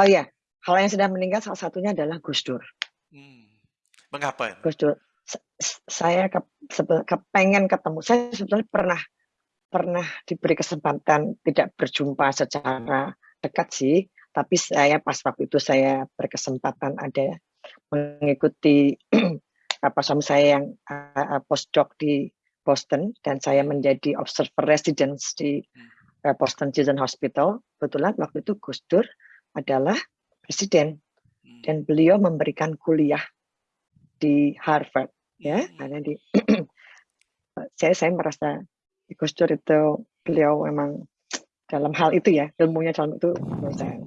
Oh iya, kalau yang sudah meninggal salah satunya adalah Gus Dur. Hmm. Mengapa? Gus Dur. Saya ke, kepengen ketemu. Saya sebetulnya pernah pernah diberi kesempatan tidak berjumpa secara dekat sih, tapi saya pas waktu itu saya berkesempatan ada mengikuti apa suami saya yang uh, postdoc di Boston dan saya menjadi observer residence di uh, Boston Children's Hospital. Kebetulan waktu itu Gus Dur adalah presiden hmm. dan beliau memberikan kuliah di Harvard ya, hmm. karena di saya saya merasa Gus Dur itu beliau memang dalam hal itu ya ilmunya dalam itu menurut saya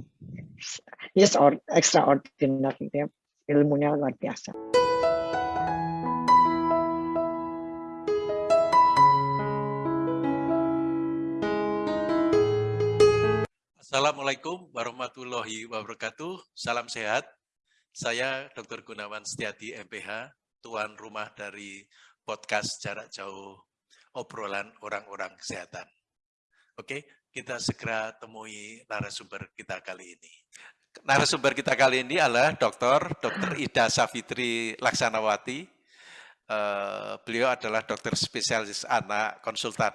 yes or extraordinary ya ilmunya luar biasa. Assalamualaikum warahmatullahi wabarakatuh. Salam sehat. Saya Dr. Gunawan Setiadi MPH, tuan rumah dari podcast jarak jauh obrolan orang-orang kesehatan. Oke, kita segera temui narasumber kita kali ini. Narasumber kita kali ini adalah Dr. Dr. Ida Safitri Laksanawati. Uh, beliau adalah dokter spesialis anak konsultan.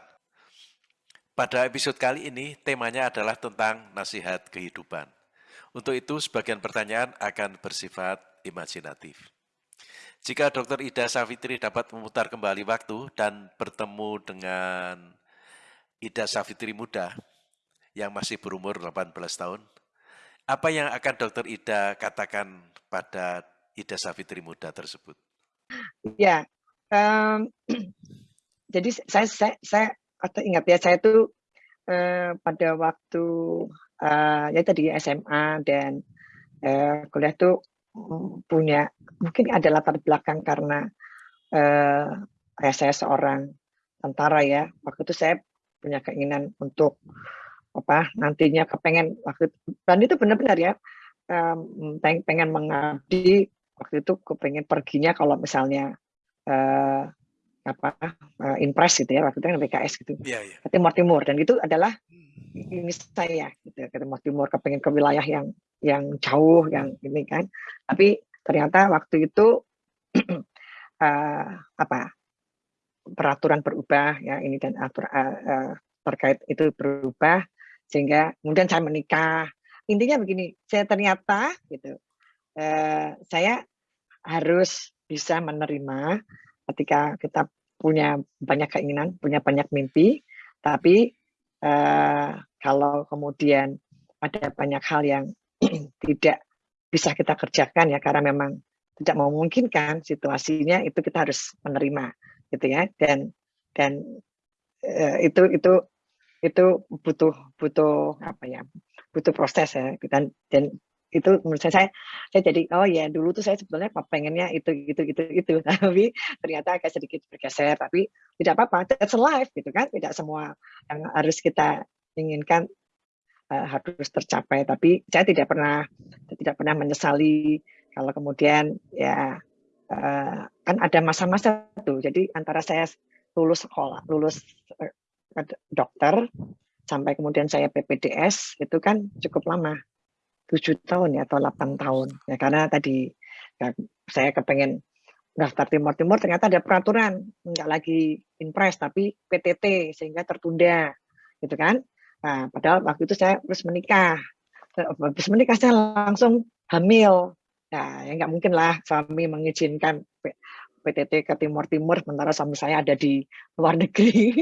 Pada episode kali ini, temanya adalah tentang nasihat kehidupan. Untuk itu, sebagian pertanyaan akan bersifat imajinatif. Jika Dr. Ida Safitri dapat memutar kembali waktu dan bertemu dengan Ida Safitri muda yang masih berumur 18 tahun, apa yang akan Dr. Ida katakan pada Ida Safitri muda tersebut? Ya, um, jadi saya, saya, saya ingat ya, saya itu uh, pada waktu uh, ya tadi SMA dan uh, kuliah tuh punya mungkin ada latar belakang karena uh, ya saya seorang tentara ya. Waktu itu saya punya keinginan untuk apa nantinya kepengen waktu dan itu benar-benar ya um, pengen, pengen mengabdi. Waktu itu kepengen perginya kalau misalnya apa uh, impres gitu ya waktu itu kan PKS gitu yeah, yeah. ke Timur Timur dan itu adalah hmm. ini saya gitu ke Timur Timur kepengen ke wilayah yang yang jauh yang ini kan tapi ternyata waktu itu uh, apa peraturan berubah ya ini dan atur uh, uh, terkait itu berubah sehingga kemudian saya menikah intinya begini saya ternyata gitu uh, saya harus bisa menerima ketika kita punya banyak keinginan punya banyak mimpi tapi uh, kalau kemudian ada banyak hal yang tidak bisa kita kerjakan ya karena memang tidak memungkinkan situasinya itu kita harus menerima gitu ya. Dan dan uh, itu itu itu butuh butuh apa ya butuh proses ya. Dan dan itu menurut saya saya jadi oh ya dulu tuh saya sebetulnya pengennya itu gitu gitu itu tapi ternyata agak sedikit bergeser tapi tidak apa-apa that's life gitu kan tidak semua yang harus kita inginkan uh, harus tercapai. Tapi saya tidak pernah tidak pernah menyesali kalau kemudian ya uh, kan ada masa-masa tuh. Jadi antara saya lulus sekolah, lulus uh, dokter sampai kemudian saya PPDS itu kan cukup lama tujuh tahun ya atau 8 tahun ya karena tadi ya, saya kepengen daftar Timur Timur ternyata ada peraturan nggak lagi impres tapi PTT sehingga tertunda gitu kan Nah, padahal waktu itu saya harus menikah. Habis menikah saya langsung hamil. Nah, ya nggak mungkin lah suami mengizinkan PTT ke Timur Timur, sementara suami saya ada di luar negeri.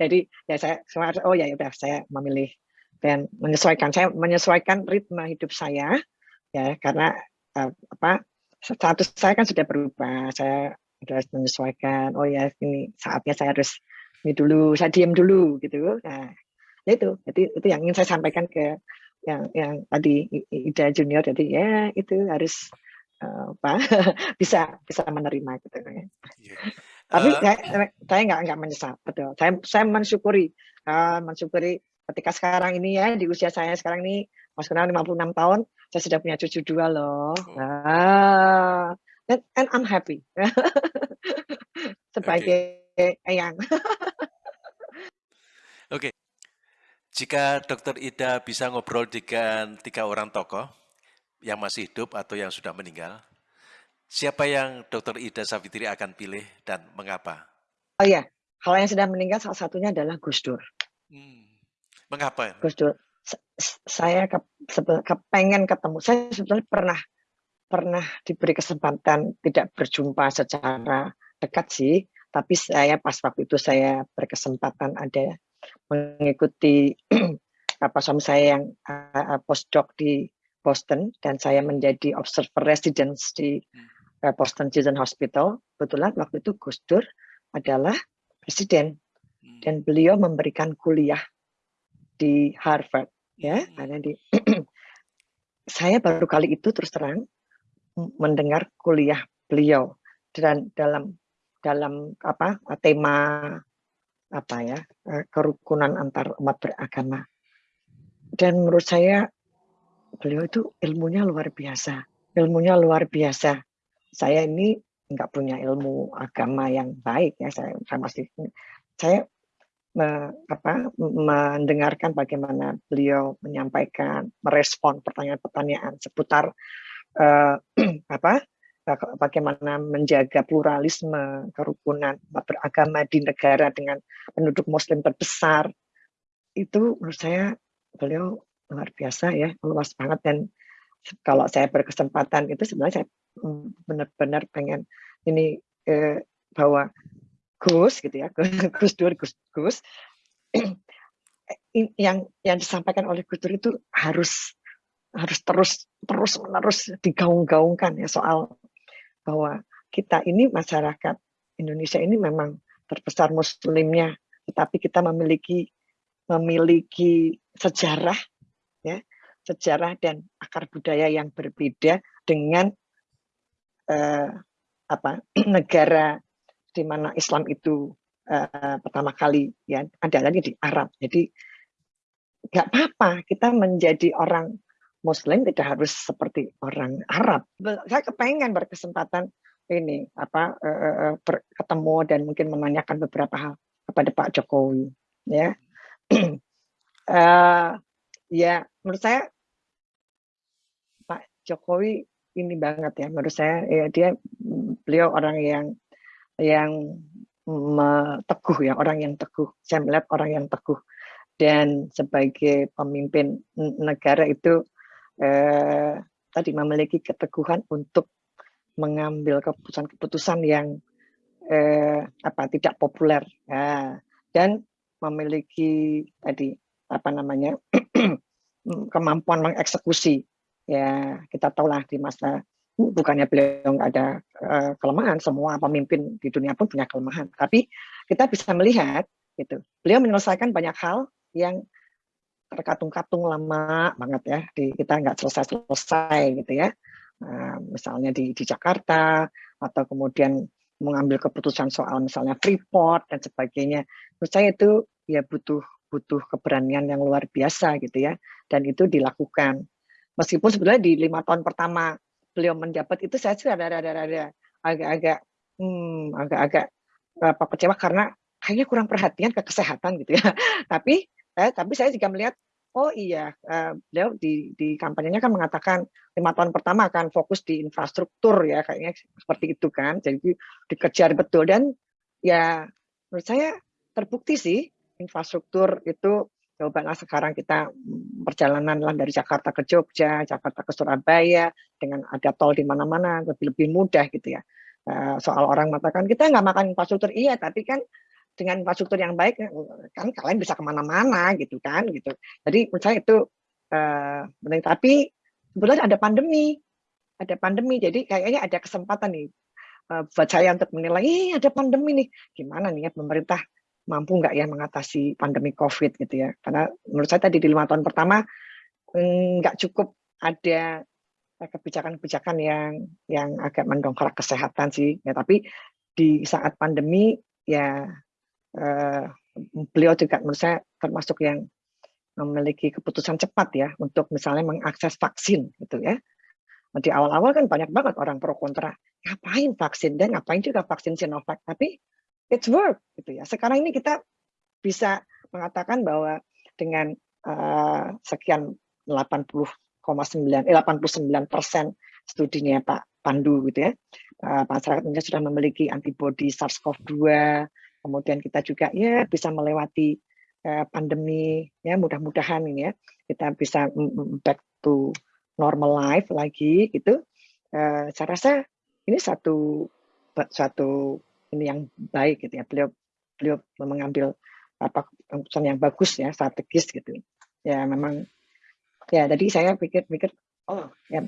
Jadi ya saya, oh ya udah saya memilih dan menyesuaikan. Saya menyesuaikan ritme hidup saya ya karena uh, apa status saya kan sudah berubah. Saya sudah menyesuaikan oh ya ini saatnya saya harus ini dulu saya diam dulu gitu. Nah ya itu. Jadi itu yang ingin saya sampaikan ke yang yang tadi Ida Junior. Jadi ya itu harus uh, apa bisa bisa menerima gitu. Ya. Yeah. Tapi uh, saya saya nggak nggak menyesal. Betul. Saya saya mensyukuri uh, mensyukuri ketika sekarang ini ya di usia saya sekarang ini Mas Kenal 56 tahun saya sudah punya cucu dua loh. Oh. Ah, and, and I'm happy sebagai okay. ayang. Oke, Jika Dokter Ida bisa ngobrol dengan tiga orang tokoh yang masih hidup atau yang sudah meninggal, siapa yang Dokter Ida Savitri akan pilih dan mengapa? Oh iya, kalau yang sudah meninggal salah satunya adalah Gus Dur. Hmm. Mengapa? Gus Dur. Saya ke, kepengen ketemu. Saya sebetulnya pernah pernah diberi kesempatan tidak berjumpa secara dekat sih, tapi saya pas waktu itu saya berkesempatan ada mengikuti apa suami saya yang uh, postdoc di Boston dan saya menjadi observer residence di uh, Boston Children's Hospital. Kebetulan waktu itu Gus Dur adalah presiden hmm. dan beliau memberikan kuliah di Harvard ya, hmm. ada di saya baru kali itu terus terang mendengar kuliah beliau dan dalam dalam apa tema apa ya eh, kerukunan antar umat beragama. Dan menurut saya beliau itu ilmunya luar biasa ilmunya luar biasa. Saya ini nggak punya ilmu agama yang baik ya saya, saya masih saya me, apa, mendengarkan bagaimana beliau menyampaikan merespon pertanyaan-pertanyaan seputar uh, apa bagaimana menjaga pluralisme, kerukunan beragama di negara dengan penduduk muslim terbesar, itu menurut saya beliau luar biasa ya, luas banget. Dan kalau saya berkesempatan itu sebenarnya saya mm, benar-benar pengen ini eh, bahwa Gus gitu ya, Gus Dur, Gus Gus. Yang yang disampaikan oleh Gus Dur itu harus harus terus terus menerus digaung-gaungkan ya soal bahwa kita ini masyarakat Indonesia ini memang terbesar muslimnya, tetapi kita memiliki memiliki sejarah ya, sejarah dan akar budaya yang berbeda dengan eh, apa negara di mana Islam itu eh, pertama kali ya lagi di Arab. Jadi nggak apa-apa kita menjadi orang Muslim tidak harus seperti orang Arab. Saya kepengen berkesempatan ini apa uh, ber, ketemu dan mungkin menanyakan beberapa hal kepada Pak Jokowi. Ya, uh, ya menurut saya Pak Jokowi ini banget ya. Menurut saya ya dia beliau orang yang yang teguh ya orang yang teguh. Saya melihat orang yang teguh. Dan sebagai pemimpin negara itu eh, tadi memiliki keteguhan untuk mengambil keputusan-keputusan yang eh, apa tidak populer. Ya, dan memiliki tadi apa namanya kemampuan mengeksekusi. Ya kita tahulah di masa bukannya beliau nggak ada uh, kelemahan semua pemimpin di dunia pun punya kelemahan. Tapi kita bisa melihat gitu beliau menyelesaikan banyak hal yang terkatung-katung lama banget ya di kita nggak selesai-selesai gitu ya. Nah, misalnya di, di Jakarta atau kemudian mengambil keputusan soal misalnya Freeport dan sebagainya. Menurut saya itu ya butuh butuh keberanian yang luar biasa gitu ya. Dan itu dilakukan. Meskipun sebenarnya di lima tahun pertama beliau menjabat itu saya sih ada-ada agak-agak hmm, agak-agak apa kecewa karena kayaknya kurang perhatian ke kesehatan gitu ya. Tapi Eh, tapi saya juga melihat, oh iya, uh, beliau di, di kampanyenya kan mengatakan lima tahun pertama akan fokus di infrastruktur ya, kayaknya seperti itu kan. Jadi dikejar betul. Dan ya menurut saya terbukti sih infrastruktur itu coba sekarang kita perjalanan lah dari Jakarta ke Jogja, Jakarta ke Surabaya dengan ada tol di mana-mana lebih lebih mudah gitu ya. Uh, soal orang mengatakan kita nggak makan infrastruktur. Iya, tapi kan dengan infrastruktur yang baik kan kalian bisa ke mana-mana gitu kan gitu. Jadi menurut saya itu uh, tapi sebenarnya ada pandemi ada pandemi. Jadi kayaknya ada kesempatan nih uh, buat saya untuk menilai eh ada pandemi nih. Gimana nih ya pemerintah mampu nggak ya mengatasi pandemi COVID gitu ya? Karena menurut saya tadi di lima tahun pertama mm, nggak cukup ada kebijakan-kebijakan yang yang agak mendongkrak kesehatan sih. Ya tapi di saat pandemi ya uh, beliau juga menurut saya termasuk yang memiliki keputusan cepat ya untuk misalnya mengakses vaksin gitu ya. Di awal-awal kan banyak banget orang pro kontra, ngapain vaksin? Dan ngapain juga vaksin Sinovac, tapi it's work gitu ya. Sekarang ini kita bisa mengatakan bahwa dengan uh, sekian 80,9 eh, 89 persen studinya Pak Pandu gitu ya. Uh, masyarakat Indonesia sudah memiliki antibodi SARS-CoV-2, kemudian kita juga ya bisa melewati uh, pandemi ya mudah-mudahan ini ya kita bisa back to normal life lagi gitu. Uh, saya rasa ini satu satu ini yang baik gitu ya. Beliau beliau mengambil apa keputusan yang bagus ya strategis gitu. Ya memang ya tadi saya pikir-pikir oh ya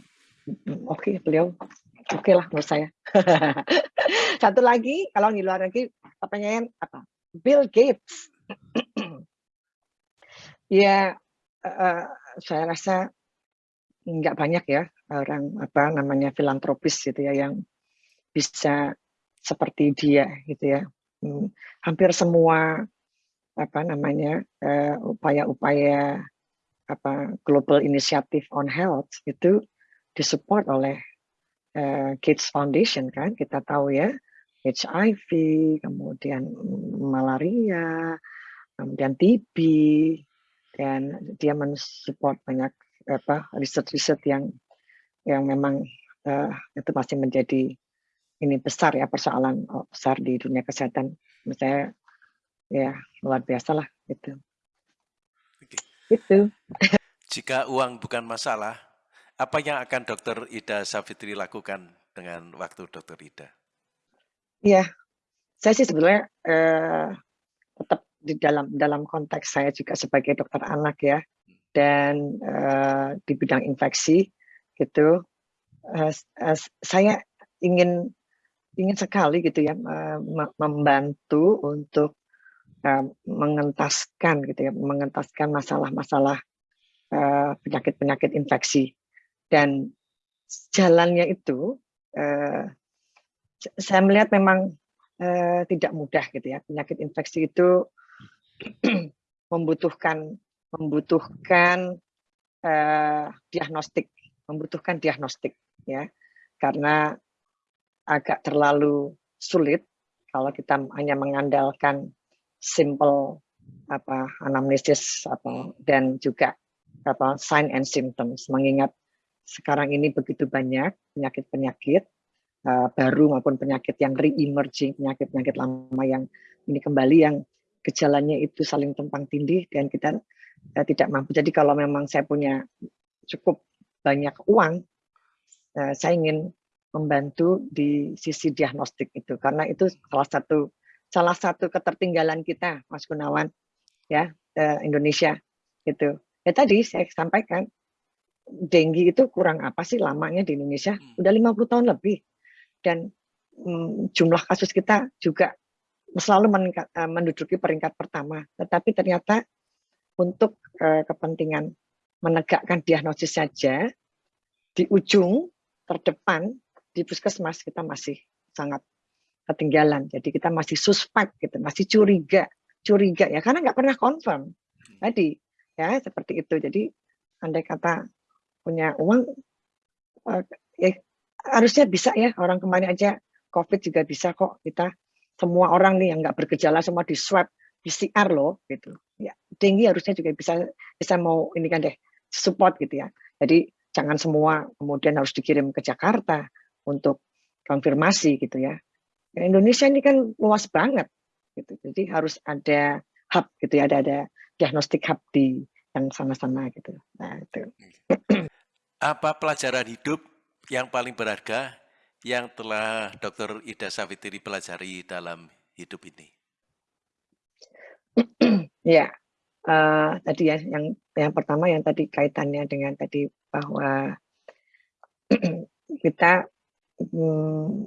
oke okay, beliau oke okay lah menurut saya. Satu lagi kalau di luar negeri pertanyaan apa? Bill Gates. ya uh, saya rasa nggak banyak ya orang apa namanya filantropis gitu ya yang bisa seperti dia gitu ya. Hmm, hampir semua apa namanya eh, upaya-upaya uh, apa Global Initiative on Health itu disupport oleh uh, Gates Foundation kan kita tahu ya HIV kemudian malaria kemudian TB dan dia mensupport banyak apa riset-riset yang yang memang uh, itu masih menjadi ini besar ya persoalan oh, besar di dunia kesehatan. Misalnya ya luar biasa lah itu itu jika uang bukan masalah apa yang akan Dokter Ida Savitri lakukan dengan waktu Dokter Ida? Iya, saya sih sebenarnya eh, tetap di dalam dalam konteks saya juga sebagai dokter anak ya, dan eh, di bidang infeksi gitu, eh, eh, saya ingin ingin sekali gitu ya membantu untuk uh, mengentaskan gitu ya, mengentaskan masalah-masalah uh, penyakit-penyakit infeksi. Dan jalannya itu uh, saya melihat memang tidak mudah gitu ya. Penyakit infeksi itu membutuhkan membutuhkan uh, diagnostik membutuhkan diagnostik ya. Karena agak terlalu sulit kalau kita hanya mengandalkan simple apa anamnesis apa dan juga apa sign and symptoms mengingat sekarang ini begitu banyak penyakit-penyakit uh, baru maupun penyakit yang re-emerging, penyakit-penyakit lama yang ini kembali yang gejalanya itu saling tumpang tindih dan kita uh, tidak mampu. Jadi kalau memang saya punya cukup banyak uang, uh, saya ingin membantu di sisi diagnostik itu karena itu salah satu salah satu ketertinggalan kita, Mas Gunawan, ya Indonesia itu. Ya tadi saya sampaikan denggi itu kurang apa sih lamanya di Indonesia? Hmm. Udah 50 tahun lebih. Dan mm, jumlah kasus kita juga selalu meningkat, uh, menduduki peringkat pertama. Tetapi ternyata untuk uh, kepentingan menegakkan diagnosis saja, di ujung terdepan di puskesmas kita masih sangat ketinggalan. Jadi kita masih suspek gitu, masih curiga, curiga ya karena nggak pernah confirm. Hmm. Tadi ya seperti itu. Jadi andai kata punya uang uh, ya harusnya bisa ya orang kemarin aja COVID juga bisa kok kita semua orang nih yang nggak bergejala semua di swab PCR loh gitu ya tinggi harusnya juga bisa bisa mau ini kan deh support gitu ya jadi jangan semua kemudian harus dikirim ke Jakarta untuk konfirmasi gitu ya Indonesia ini kan luas banget gitu jadi harus ada hub gitu ya ada ada diagnostik hub di yang sana-sana gitu nah itu Apa pelajaran hidup yang paling berharga yang telah Dr. Ida Savitri pelajari dalam hidup ini? ya, uh, tadi ya yang yang pertama yang tadi kaitannya dengan tadi bahwa kita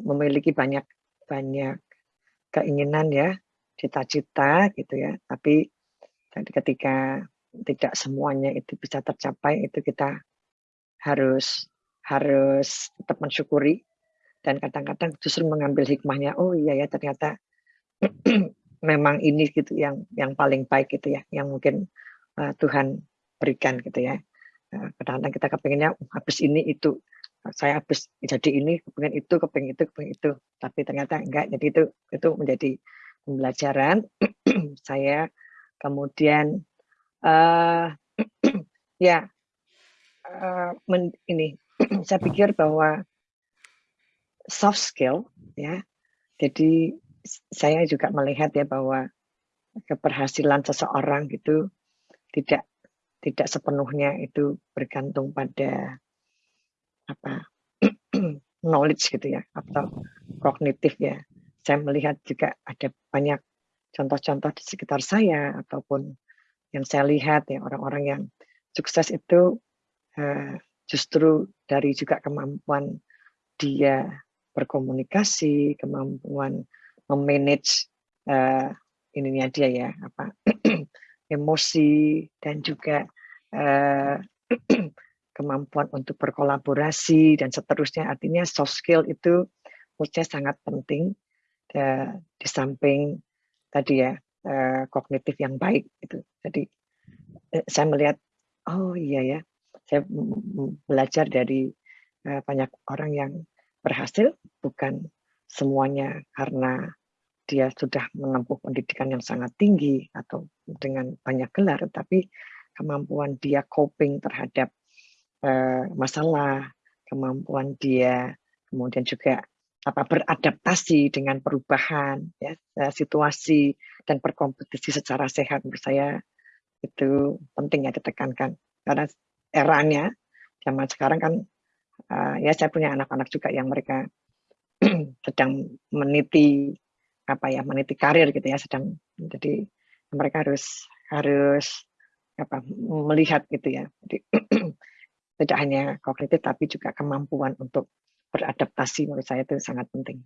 memiliki banyak banyak keinginan ya, cita-cita gitu ya, tapi ketika tidak semuanya itu bisa tercapai itu kita harus harus tetap mensyukuri. Dan kadang-kadang justru mengambil hikmahnya oh iya ya ternyata memang ini gitu yang yang paling baik gitu ya yang mungkin uh, Tuhan berikan gitu ya. Kadang-kadang uh, kita kepinginnya oh, habis ini itu saya habis jadi ini kepingin itu kepingin itu kepingin itu. Tapi ternyata enggak. Jadi itu itu menjadi pembelajaran. Saya kemudian uh, Ya, eee, men ini, saya pikir bahwa soft skill ya, jadi saya juga melihat ya bahwa keberhasilan seseorang itu tidak tidak sepenuhnya itu bergantung pada apa, knowledge gitu ya, atau kognitif ya. Saya melihat juga ada banyak contoh-contoh di sekitar saya ataupun yang saya lihat ya orang-orang yang sukses itu uh, justru dari juga kemampuan dia berkomunikasi, kemampuan memanage uh, ininya dia ya apa emosi dan juga uh, kemampuan untuk berkolaborasi dan seterusnya. Artinya soft skill itu menurut saya sangat penting uh, di samping tadi ya uh, kognitif yang baik itu. Jadi uh, saya melihat oh iya ya saya belajar dari uh, banyak orang yang berhasil bukan semuanya karena dia sudah menempuh pendidikan yang sangat tinggi atau dengan banyak gelar, tapi kemampuan dia coping terhadap uh, masalah, kemampuan dia kemudian juga apa beradaptasi dengan perubahan ya situasi dan berkompetisi secara sehat menurut saya itu penting ya ditekankan. Karena eranya zaman sekarang kan uh, ya saya punya anak-anak juga yang mereka sedang meniti apa ya meniti karir gitu ya sedang jadi mereka harus harus apa melihat gitu ya. Jadi tidak hanya kognitif tapi juga kemampuan untuk beradaptasi menurut saya itu sangat penting